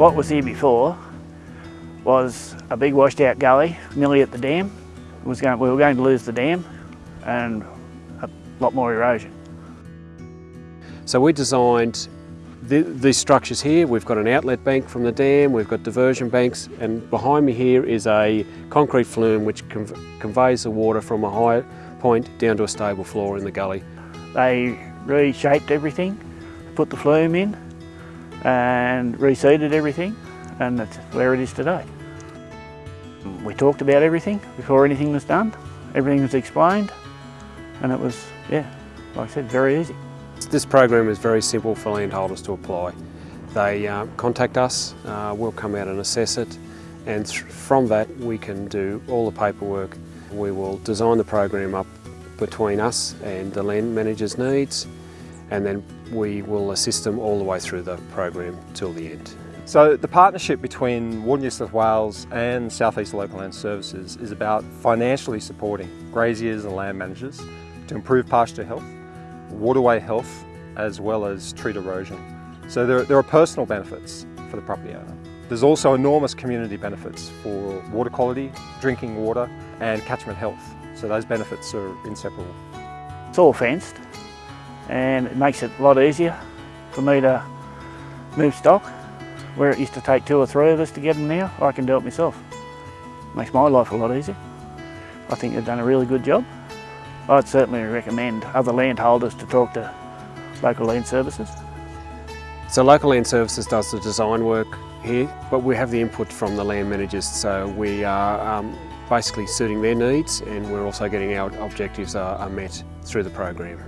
What was here before was a big washed out gully nearly at the dam. It was going, we were going to lose the dam and a lot more erosion. So we designed the, these structures here. We've got an outlet bank from the dam, we've got diversion banks, and behind me here is a concrete flume which conv conveys the water from a high point down to a stable floor in the gully. They reshaped everything, put the flume in and reseeded everything and that's where it is today. We talked about everything before anything was done. Everything was explained and it was, yeah, like I said, very easy. This program is very simple for landholders to apply. They uh, contact us, uh, we'll come out and assess it and from that we can do all the paperwork. We will design the program up between us and the land manager's needs and then we will assist them all the way through the program till the end. So the partnership between Water New South Wales and South East Local Land Services is about financially supporting graziers and land managers to improve pasture health, waterway health, as well as treat erosion. So there, there are personal benefits for the property owner. There's also enormous community benefits for water quality, drinking water and catchment health. So those benefits are inseparable. It's all fenced and it makes it a lot easier for me to move stock where it used to take two or three of us to get them now, I can do it myself. Makes my life a lot easier. I think they've done a really good job. I'd certainly recommend other landholders to talk to local land services. So local land services does the design work here, but we have the input from the land managers, so we are um, basically suiting their needs and we're also getting our objectives are, are met through the program.